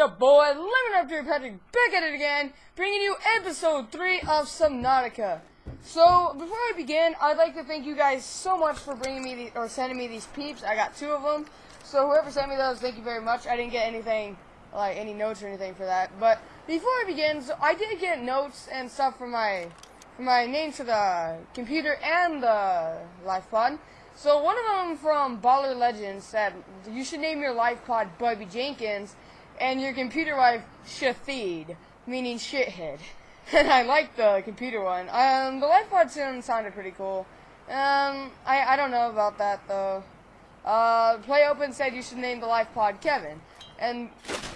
your boy, Lemon After Patrick, back at it again, bringing you episode 3 of Subnautica. So, before I begin, I'd like to thank you guys so much for bringing me, the, or sending me these peeps. I got two of them. So, whoever sent me those, thank you very much. I didn't get anything, like, any notes or anything for that. But, before I begin, so I did get notes and stuff for my, for my name to the computer and the life pod. So one of them from Baller Legends said you should name your life pod Bubby Jenkins and your computer wife Shathid, meaning shithead. And I like the computer one. Um, the life pod soon sounded pretty cool. Um, I, I don't know about that though. Uh, Play Open said you should name the life pod Kevin. And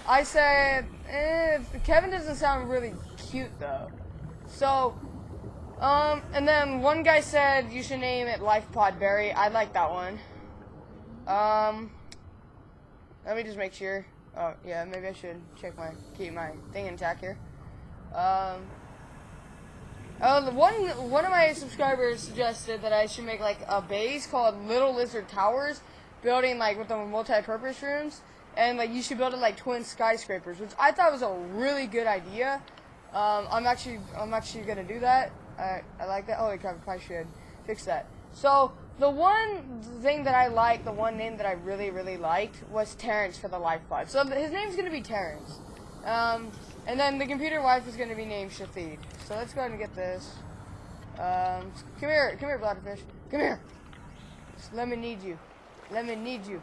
I said, eh, Kevin doesn't sound really cute though. So, um, and then one guy said you should name it Life Pod Berry. I like that one. Um, let me just make sure. Oh, yeah, maybe I should check my, keep my thing intact here. Um, oh, the one, one of my subscribers suggested that I should make like a base called Little Lizard Towers, building like with the multi-purpose rooms, and like you should build it like twin skyscrapers, which I thought was a really good idea. Um, I'm actually, I'm actually gonna do that. I, I like that. Holy crap, I probably should fix that. So, the one thing that I like, the one name that I really, really liked, was Terrence for the life pod. So, his name's going to be Terrence. Um, and then the computer wife is going to be named Shafid. So, let's go ahead and get this. Um, come here, come here, Bladderfish. Come here. Let me need you. Let me need you.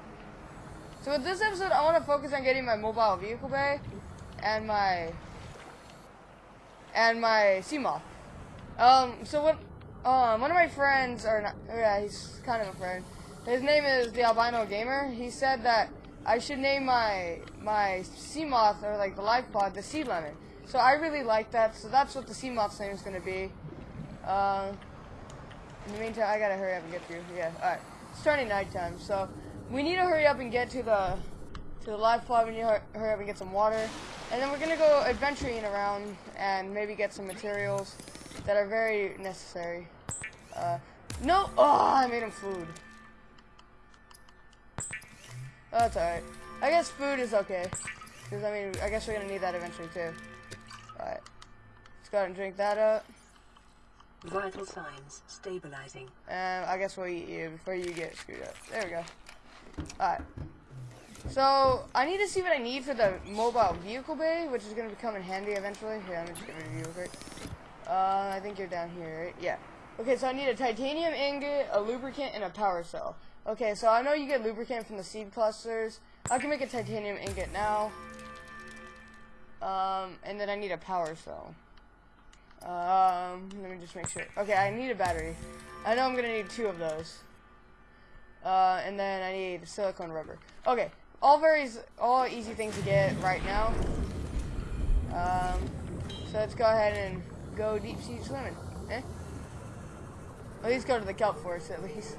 So, with this episode, I want to focus on getting my mobile vehicle bay and my and my Seamoth. Um, so what, um, one of my friends, or not, yeah, he's kind of a friend. His name is the Albino Gamer. He said that I should name my, my sea moth or like the life pod, the Sea Lemon. So I really like that, so that's what the sea moth's name is going to be. Uh, in the meantime, I gotta hurry up and get through. Yeah, alright. It's turning nighttime, so we need to hurry up and get to the to the life pod. We need to hurry up and get some water. And then we're gonna go adventuring around and maybe get some materials that are very necessary. Uh, no! Oh, I made him food. Oh, that's alright. I guess food is okay. Because, I mean, I guess we're going to need that eventually, too. Alright. Let's go ahead and drink that up. Vital signs stabilizing. And I guess we'll eat you before you get screwed up. There we go. Alright. So, I need to see what I need for the mobile vehicle bay, which is going to come in handy eventually. Here, let me just get rid of you real quick. Uh, I think you're down here, right? Yeah. Okay, so I need a titanium ingot, a lubricant, and a power cell. Okay, so I know you get lubricant from the seed clusters. I can make a titanium ingot now. Um, and then I need a power cell. Um, let me just make sure. Okay, I need a battery. I know I'm gonna need two of those. Uh, and then I need silicone rubber. Okay, all very, all easy things to get right now. Um, so let's go ahead and go deep sea swimming. Eh? At least go to the kelp forest, at least.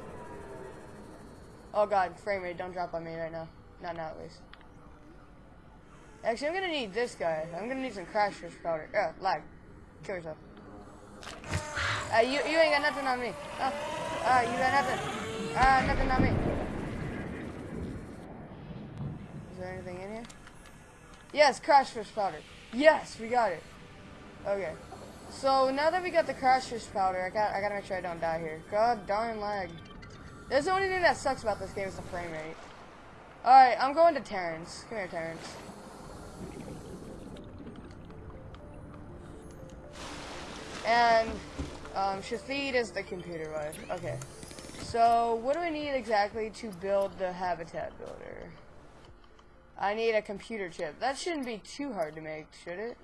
Oh god, frame rate, don't drop on me right now. Not now, at least. Actually, I'm gonna need this guy. I'm gonna need some crash fish powder. Yeah, lag. Kill yourself. Uh, you, you ain't got nothing on me. Oh, uh, you got nothing. Uh, nothing on me. Is there anything in here? Yes, crash fish powder. Yes, we got it. Okay. So now that we got the crash fish powder, I got I gotta make sure I don't die here. God darn lag. That's the only thing that sucks about this game is the frame rate. Alright, I'm going to Terrence. Come here, Terrence. And um, Shathid is the computer wife. Okay. So what do I need exactly to build the habitat builder? I need a computer chip. That shouldn't be too hard to make, should it?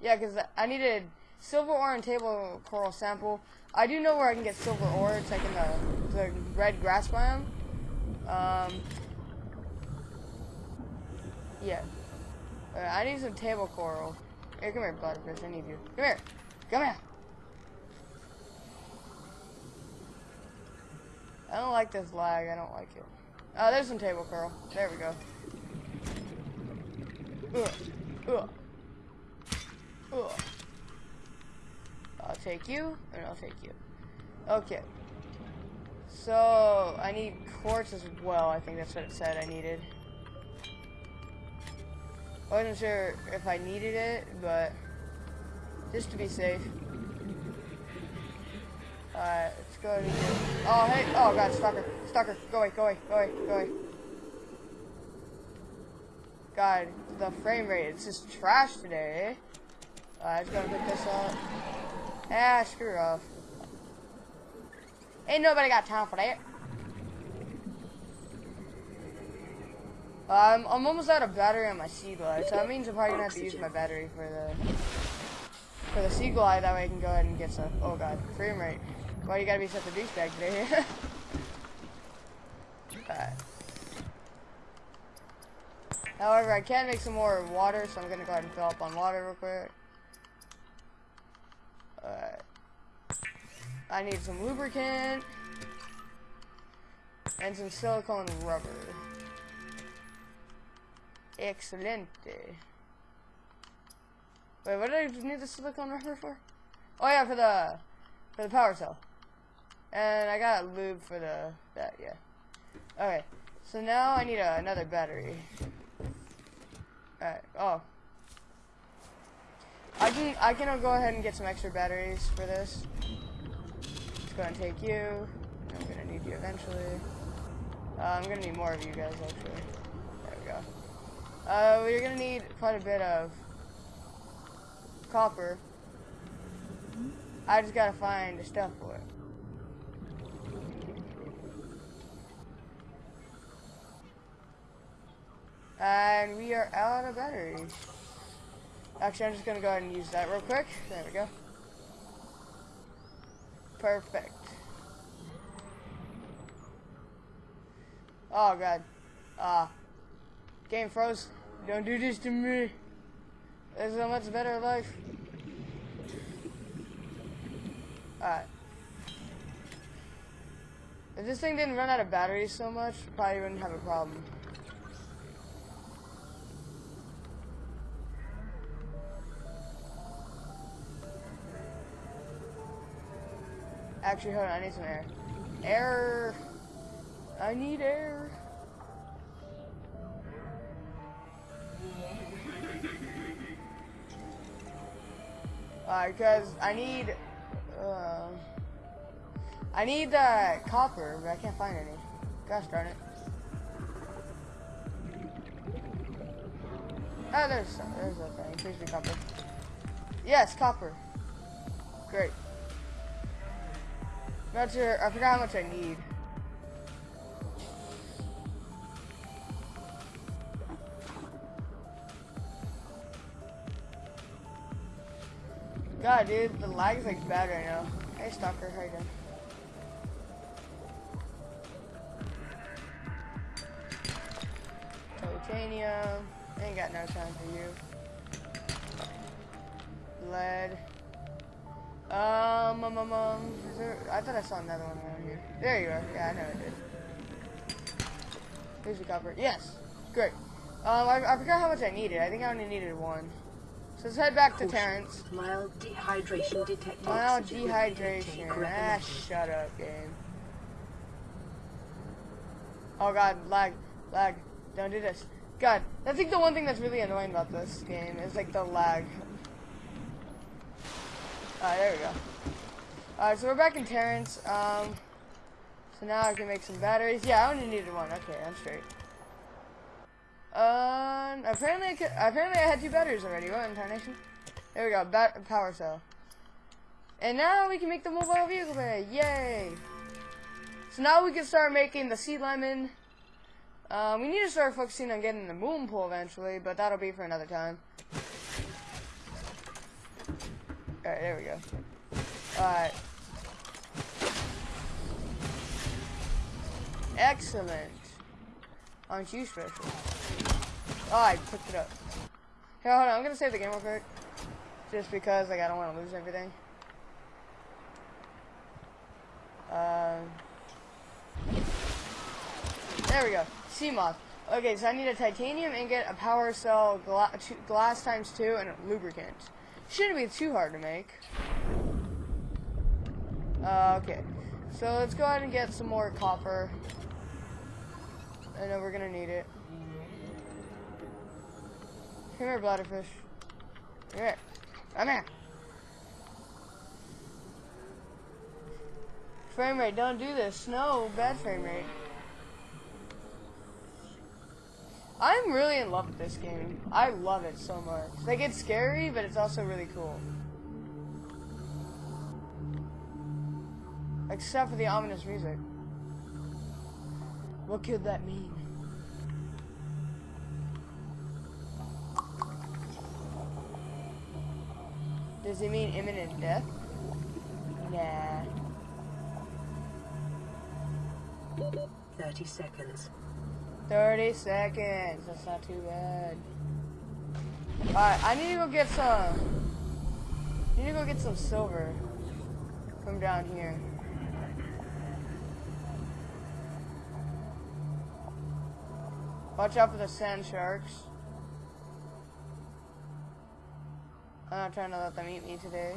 Yeah, because I needed silver ore and table coral sample. I do know where I can get silver ore. It's like in the, the red grass biome. Um, yeah. Uh, I need some table coral. Here, come here, butterfish. I need you. Come here. Come here. I don't like this lag. I don't like it. Oh, there's some table coral. There we go. Ugh. Ugh. Ugh. Take you, and I'll take you. Okay. So, I need quartz as well. I think that's what it said I needed. I wasn't sure if I needed it, but just to be safe. Alright, let's go and. Oh, hey! Oh, God, stalker. Stalker, go away, go away, go away, go away. God, the frame rate, it's just trash today, eh? Alright, just gonna pick this up. Ah, screw off. Ain't nobody got time for that. Um, I'm almost out of battery on my Seaglide, so that means I'm probably gonna have to use my battery for the for the Seaglide. That way I can go ahead and get some. Oh god, frame rate. Why you gotta be such a douchebag today? However, I can make some more water, so I'm gonna go ahead and fill up on water real quick. Alright. I need some lubricant and some silicone rubber. Excelente. Wait, what did I need the silicone rubber for? Oh yeah, for the for the power cell. And I got lube for the that yeah. Okay, so now I need a, another battery. Alright. Oh. I can I can go ahead and get some extra batteries for this. Let's go and take you. I'm gonna need you eventually. Uh, I'm gonna need more of you guys actually. There we go. Uh, we're gonna need quite a bit of copper. I just gotta find the stuff for it. And we are out of batteries. Actually, I'm just gonna go ahead and use that real quick. There we go. Perfect. Oh god. Ah. game froze. Don't do this to me. There's a much better life. Alright. If this thing didn't run out of batteries so much, probably wouldn't have a problem. Actually, hold on, I need some air. Air! I need air. Alright, because I need, uh, I need uh, copper, but I can't find any. Gosh darn it. Oh, there's there's a thing. Please be copper. Yes, copper. Great. Not sure. I forgot how much I need. God, dude, the lag is like bad right now. Hey, Stalker, how you doing? Titanium. Ain't got no time for you. Lead. Um, um, um, um, is there, I thought I saw another one around here. There you are. Yeah, I know I did. Here's the copper. Yes. Great. Um, I, I forgot how much I needed. I think I only needed one. So let's head back to Terrence. Mild dehydration detected. Mild dehydration. Ah, shut up, game. Oh god, lag, lag. Don't do this. God, that's like the one thing that's really annoying about this game is like the lag. Alright, there we go. Alright, so we're back in Terrence. Um, so now I can make some batteries. Yeah, I only needed one. Okay, I'm straight. Um, apparently I could, apparently I had two batteries already. What incarnation? There we go. Bat power cell. And now we can make the mobile vehicle bay. Yay! So now we can start making the sea lemon. Um, we need to start focusing on getting the moon pool eventually, but that'll be for another time. Alright, there we go. Alright. Excellent. Aren't you special? Oh, I picked it up. Here, hold on. I'm gonna save the game real quick. Just because, like, I don't want to lose everything. Um, there we go. Seamoth. Okay, so I need a titanium ingot, a power cell, gla glass times two, and a lubricant. Shouldn't be too hard to make. Uh, okay. So let's go ahead and get some more copper. I know we're gonna need it. Come here, bladderfish. Come here. Come here. Frame rate, don't do this. No, bad frame rate. I'm really in love with this game. I love it so much. Like, it's scary, but it's also really cool. Except for the ominous music. What could that mean? Does it mean imminent death? Nah. 30 seconds. 30 seconds. That's not too bad. Alright, I need to go get some. I need to go get some silver from down here. Watch out for the sand sharks. I'm not trying to let them eat me today.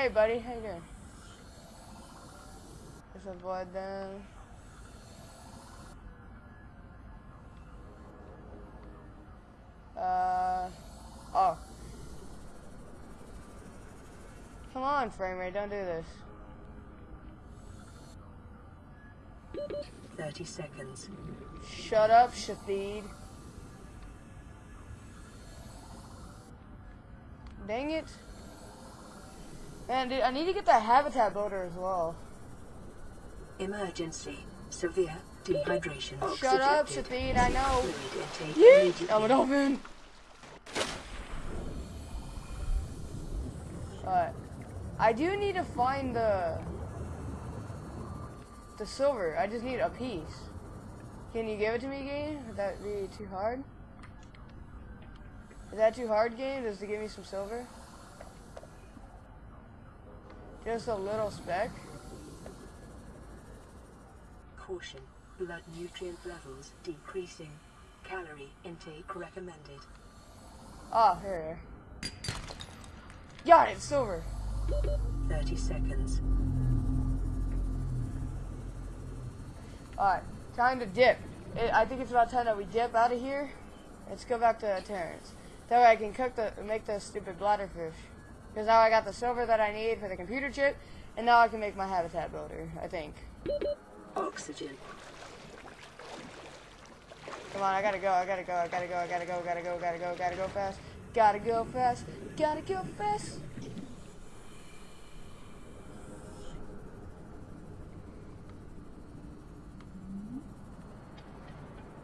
Hey, buddy, how you doing? Let's avoid them. Uh, oh. Come on, frame rate, don't do this. 30 seconds. Shut up, Shafid. Dang it. Man, dude, I need to get that habitat builder as well. Emergency. Severe dehydration. Shut up. Shafid, I know. Yeet! I'm an open. Alright. I do need to find the the silver. I just need a piece. Can you give it to me, game? Would that be too hard? Is that too hard, game? Just to give me some silver? Just a little speck? Caution. Blood nutrient levels decreasing. Calorie intake recommended. Oh, here. here. Got it, silver. 30 seconds. Alright, time to dip. It, I think it's about time that we dip out of here. Let's go back to Terrence. That way I can cook the make the stupid bladderfish. Because now I got the silver that I need for the computer chip, and now I can make my habitat builder, I think. Oxygen. Come on, I gotta go, I gotta go, I gotta go, I gotta go, gotta go, gotta go, gotta go fast. Gotta go fast, gotta go fast.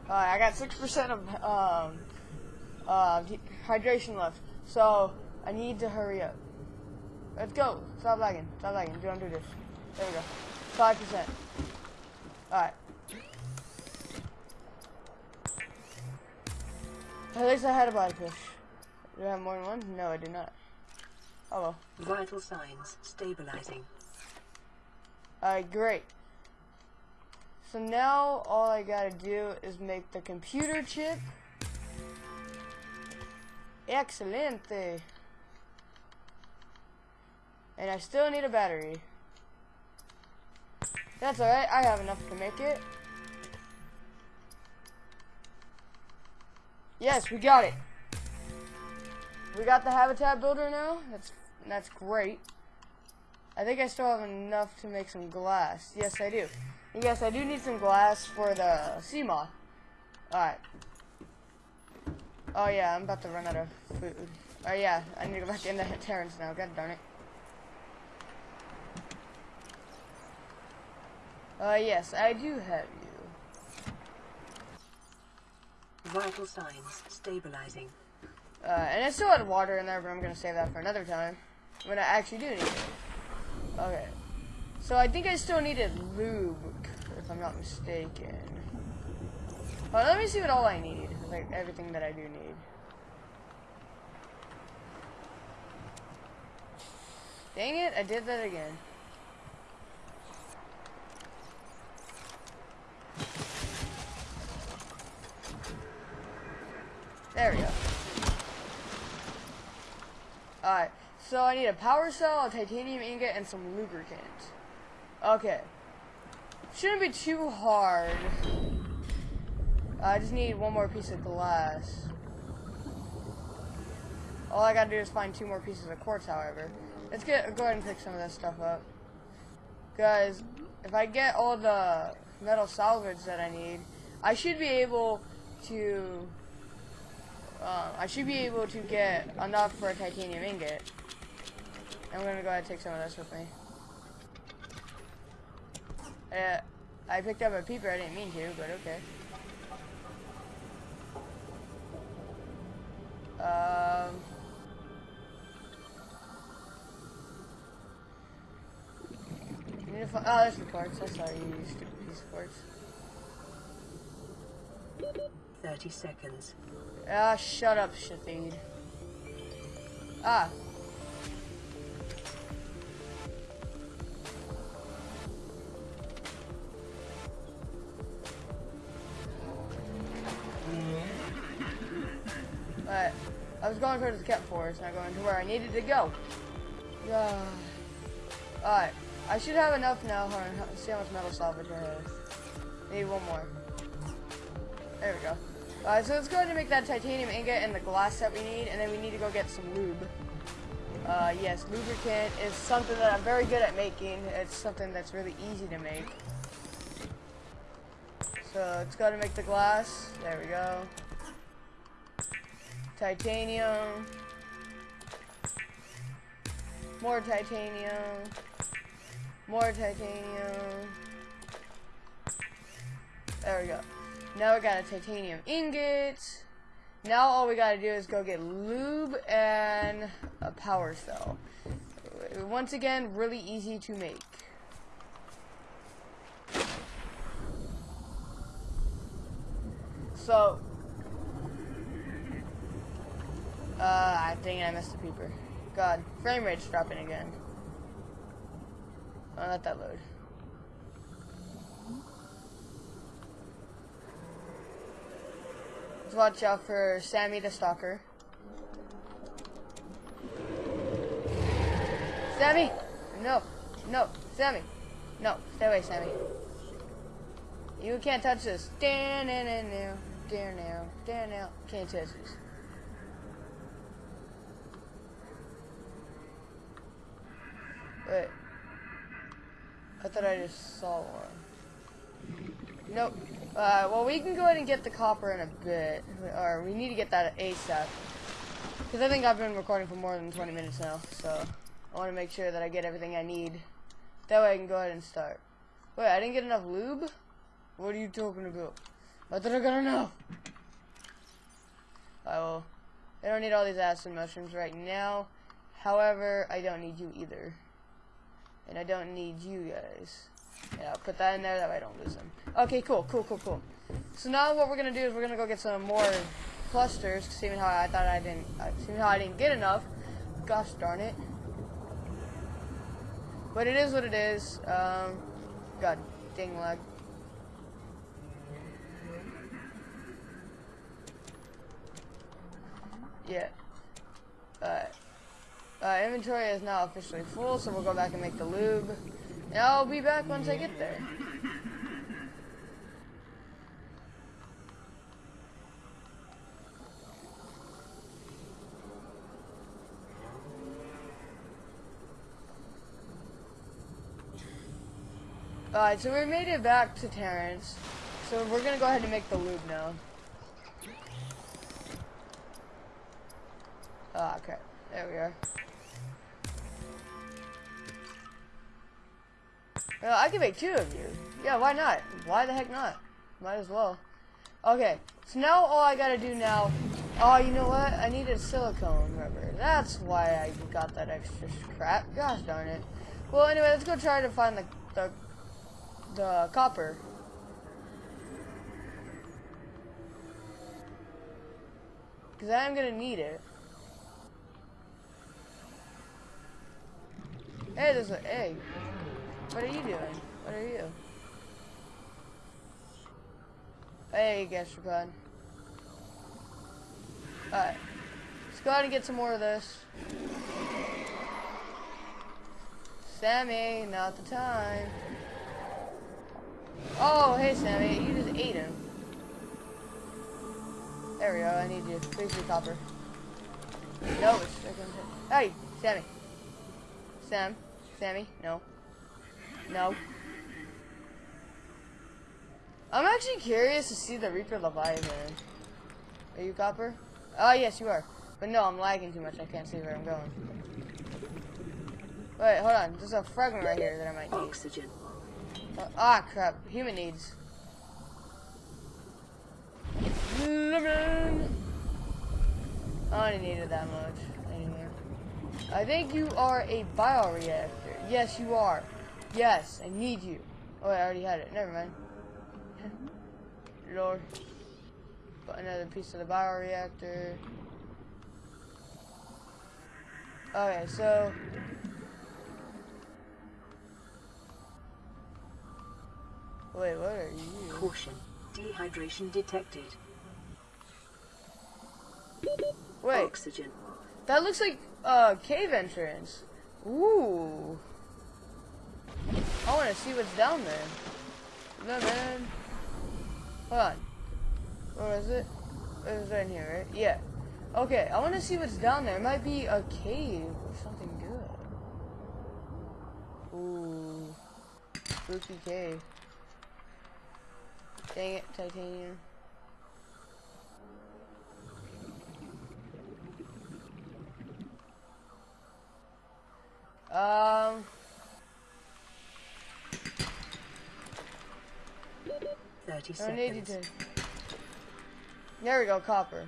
Alright, I got 6% of um, uh, hydration left, so I need to hurry up. Let's go. Stop lagging. Stop lagging. Don't do this. There we go. 5%. Alright. At least I had a body push. Do I have more than one? No, I do not. Oh well. Vital signs stabilizing. Alright, great. So now all I gotta do is make the computer chip. Excelente. And I still need a battery. That's alright, I have enough to make it. Yes, we got it. We got the habitat builder now. That's that's great. I think I still have enough to make some glass. Yes, I do. Yes, I do need some glass for the sea moth. Alright. Oh yeah, I'm about to run out of food. Oh yeah, I need to go back into Terrence now. God darn it. Uh, yes, I do have you. Vital signs stabilizing. Uh, and I still had water in there, but I'm gonna save that for another time. When I actually do need it. Okay. So I think I still needed lube, if I'm not mistaken. But let me see what all I need. Like everything that I do need. Dang it, I did that again. There we go. Alright, so I need a power cell, a titanium ingot, and some lubricant. Okay. Shouldn't be too hard. I just need one more piece of glass. All I gotta do is find two more pieces of quartz, however. Let's get go ahead and pick some of this stuff up. Guys, if I get all the metal salvage that I need, I should be able to uh, I should be able to get enough for a titanium ingot. I'm gonna go ahead and take some of this with me. Uh, I picked up a peeper, I didn't mean to, but okay. Um, need to oh, there's the quartz. I saw you use stupid piece of 30 seconds. Ah, shut up, Shathid. Ah. Alright. I was going towards the cat forest, not going to where I needed to go. Ah. Alright. I should have enough now. Hold on. Let's see how much metal salvage I have. Need one more. There we go. Alright, so let's go ahead and make that titanium ingot and the glass that we need, and then we need to go get some lube. Uh, yes, lubricant is something that I'm very good at making. It's something that's really easy to make. So let's go ahead and make the glass. There we go. Titanium. More titanium. More titanium. There we go. Now we got a titanium ingot. Now all we gotta do is go get lube and a power cell. Once again, really easy to make. So, uh, I think I missed the peeper. God, frame rate's dropping again. Oh, let that load. Let's watch out for Sammy the Stalker. Sammy! No, no, Sammy. No, stay away, Sammy. You can't touch this. And now, down now, down now. Can't touch this. Wait. I thought I just saw one. Nope. Uh, well, we can go ahead and get the copper in a bit. Or we need to get that ASAP. Because I think I've been recording for more than 20 minutes now. So I want to make sure that I get everything I need. That way I can go ahead and start. Wait, I didn't get enough lube? What are you talking about? I thought I got enough. I will. I don't need all these acid mushrooms right now. However, I don't need you either. And I don't need you guys. Yeah, I'll put that in there that way I don't lose them. Okay, cool, cool, cool, cool. So now what we're gonna do is we're gonna go get some more clusters. Seeing how I thought I didn't, uh, seeing how I didn't get enough. Gosh darn it. But it is what it is. Um, God dang lag. Yeah. Alright. Uh, inventory is now officially full, so we'll go back and make the lube. And I'll be back once I get there. Alright, so we made it back to Terrence. So we're gonna go ahead and make the lube now. Ah, okay. There we are. Well, I can make two of you. Yeah, why not? Why the heck not? Might as well. Okay, so now all I gotta do now... Oh, you know what? I needed silicone rubber. That's why I got that extra crap. Gosh darn it. Well, anyway, let's go try to find the, the, the copper. Because I am gonna need it. Hey, there's an egg. What are you doing? What are you? Hey, gastropod. Alright. Let's go ahead and get some more of this. Sammy, not the time. Oh, hey, Sammy. You just ate him. There we go. I need you. Please be copper. No, it's. Hey, Sammy. Sam. Sammy. No. No. I'm actually curious to see the Reaper Leviathan. Are you copper? Oh, yes, you are. But no, I'm lagging too much. I can't see where I'm going. Wait, hold on. There's a fragment right here that I might need. Oxygen. Uh, ah, crap. Human needs. Lemon. I only needed that much anymore. I think you are a bioreactor. Yes, you are. Yes, I need you. Oh, I already had it. Never mind. Lord. Got another piece of the bioreactor. Okay, so Wait, what are you? Caution. Dehydration detected. Wait, Oxygen. that looks like a cave entrance. Ooh. I want to see what's down there. No, man. Hold on. Where is it? It was right here, right? Yeah. Okay, I want to see what's down there. It might be a cave or something good. Ooh. Spooky cave. Dang it, titanium. Um, Thirty I need seconds. to. There we go, copper.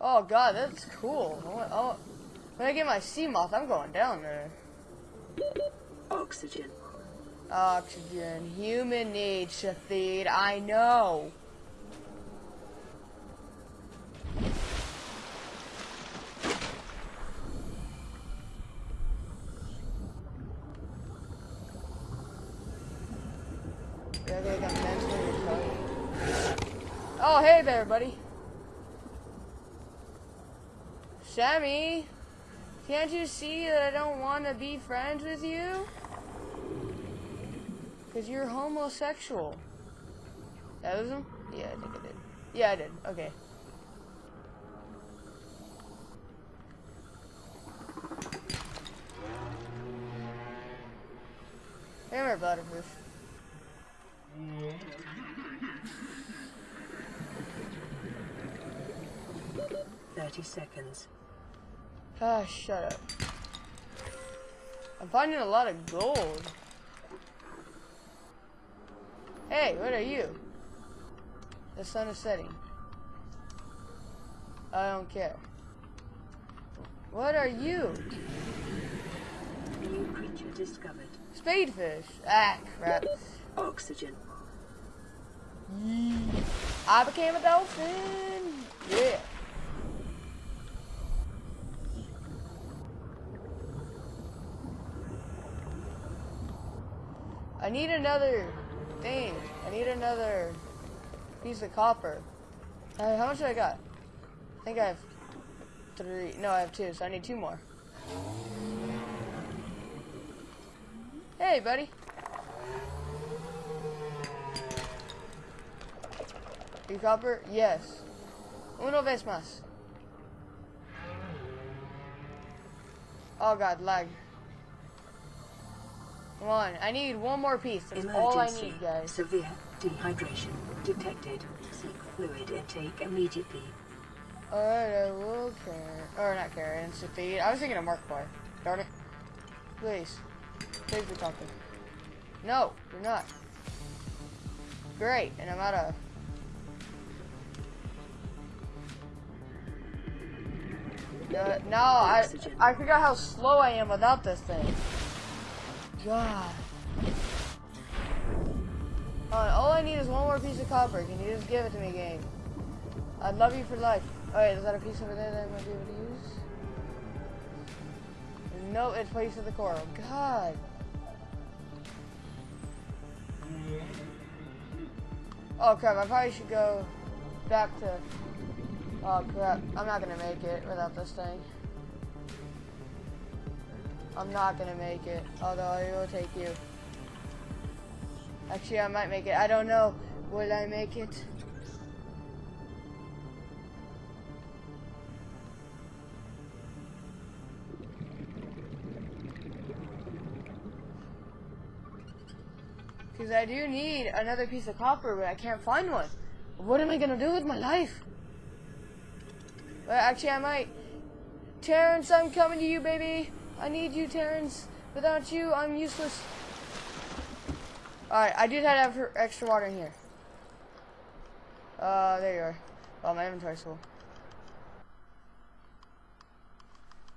Oh god, that's cool. I want, I want, when I get my sea moth, I'm going down there. Oxygen. Oxygen, human needs to feed. I know. Yeah, they got mentally retarded. Oh, hey there, buddy. Sammy, can't you see that I don't want to be friends with you? Because you're homosexual. That was him? Yeah, I think I did. Yeah, I did. Okay. Hammer butterfish. Thirty seconds. Ah, shut up. I'm finding a lot of gold. Hey, what are you? The sun is setting. I don't care. What are you? New creature discovered. Spadefish. Ah, crap. Oxygen. I became a dolphin. Yeah. I need another thing. I need another piece of copper. Uh, how much do I got? I think I have three. No, I have two, so I need two more. Hey, buddy. You copper? Yes. Uno vez más. Oh god, lag. Come on, I need one more piece. That's all I need, guys. Severe dehydration detected. Seek fluid intake immediately. Alright, I will carry. Or not carry, instant feed. I was thinking of Markiplier. Darn it. Please. Please be talking. No, you're not. Great, and I'm out of. Uh, no, I, I forgot how slow I am without this thing. God. All I need is one more piece of copper. Can you just give it to me, game? I'd love you for life. Alright, is that a piece over there that I might be able to use? No, it's place of the coral. God. Oh crap, I probably should go back to... Oh crap, I'm not gonna make it without this thing. I'm not gonna make it, although I will take you. Actually, I might make it. I don't know. Will I make it? Because I do need another piece of copper, but I can't find one. What am I gonna do with my life? Well, actually, I might. Terrence, I'm coming to you, baby. I need you, Terrence. Without you, I'm useless. Alright, I did have extra water in here. Uh, there you are. Oh, my inventory's full.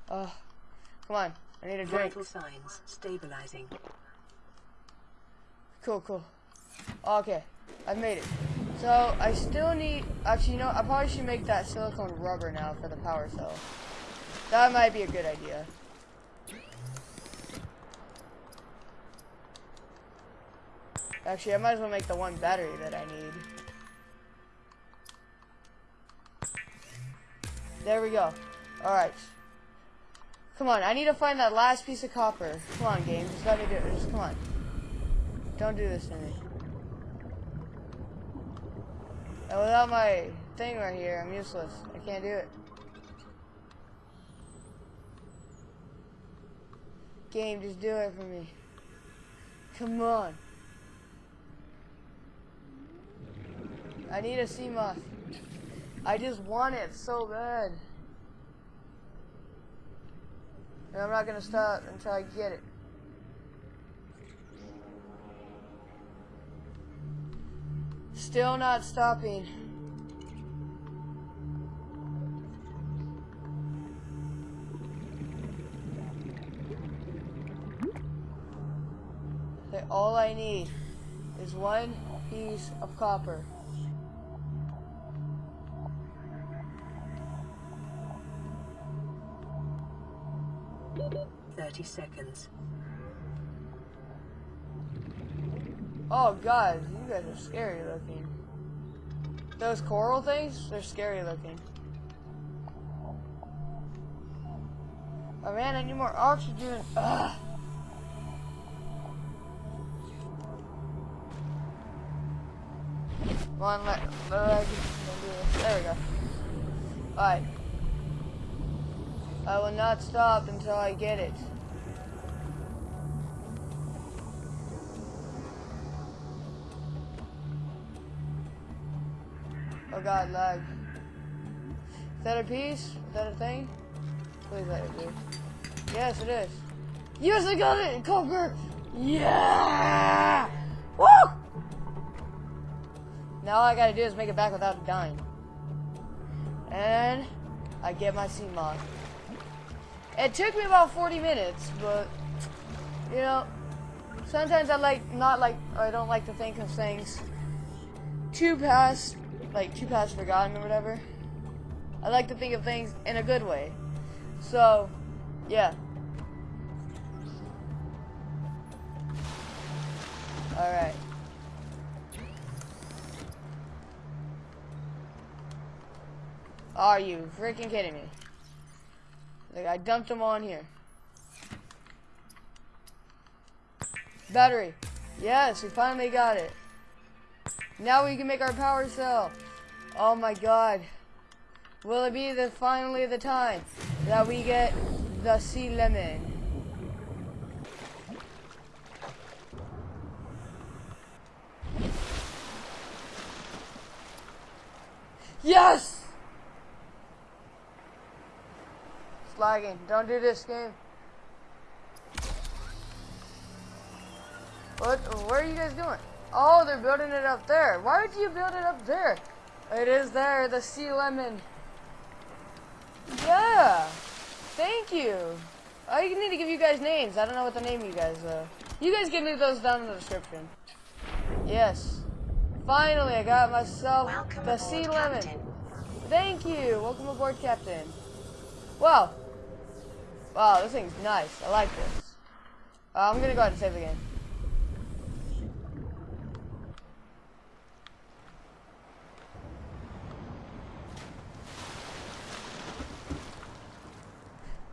Uh, come on. I need a drink. Vital signs stabilizing. Cool, cool. Okay, I made it. So, I still need... Actually, you know, I probably should make that silicone rubber now for the power cell. That might be a good idea. Actually, I might as well make the one battery that I need. There we go. Alright. Come on, I need to find that last piece of copper. Come on, game. Just let me do it. Just come on. Don't do this to me. And without my thing right here, I'm useless. I can't do it. Game, just do it for me. Come on. I need a sea moth. I just want it so bad. And I'm not gonna stop until I get it. Still not stopping. All I need is one piece of copper. Thirty seconds. Oh god, you guys are scary looking. Those coral things, they're scary looking. Oh man, I need more oxygen. Ugh. One leg. There we go. Alright. I will not stop until I get it. Oh god, lag. Is that a piece? Is that a thing? Please let it be. Yes, it is. Yes, I got it! Copper! Yeah! Woo! Now all I gotta do is make it back without dying. And I get my sea moth. It took me about 40 minutes, but you know, sometimes I like not like I don't like to think of things too past like too past forgotten or whatever. I like to think of things in a good way. So, yeah. Alright. Are you freaking kidding me? Like, I dumped them on here. Battery. Yes, we finally got it. Now we can make our power cell. Oh my god. Will it be the finally the time that we get the sea lemon? Yes! It's lagging. Don't do this game. What? Where are you guys doing? Oh, they're building it up there. Why would you build it up there? It is there, the sea lemon. Yeah. Thank you. I need to give you guys names. I don't know what the name you guys, uh. You guys can leave those down in the description. Yes. Finally, I got myself Welcome the aboard, sea lemon. Captain. Thank you. Welcome aboard, Captain. Wow. Wow, this thing's nice. I like this. Uh, I'm gonna go ahead and save the game.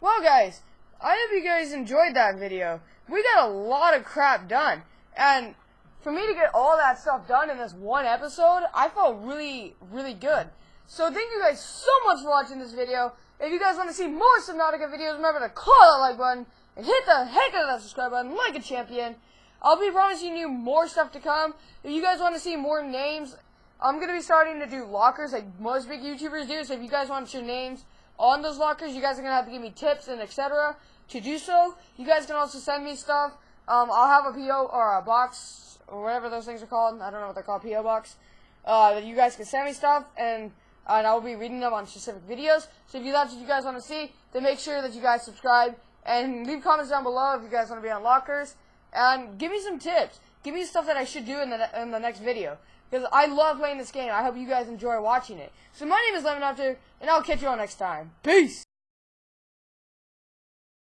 Well, guys, I hope you guys enjoyed that video. We got a lot of crap done. And for me to get all that stuff done in this one episode, I felt really, really good. So thank you guys so much for watching this video. If you guys want to see more Subnautica videos, remember to claw that like button and hit the heck out of that subscribe button like a champion. I'll be promising you more stuff to come. If you guys want to see more names, I'm going to be starting to do lockers like most big YouTubers do. So if you guys want your names on those lockers, you guys are going to have to give me tips and etc. To do so, you guys can also send me stuff. Um, I'll have a PO or a box or whatever those things are called. I don't know what they're called, PO box. Uh, that you guys can send me stuff and and I will be reading them on specific videos. So if you that's what you guys want to see, then make sure that you guys subscribe and leave comments down below if you guys want to be on lockers. And give me some tips. Give me stuff that I should do in the in the next video because I love playing this game. I hope you guys enjoy watching it. So my name is Lemon After, and I'll catch you all next time. Peace.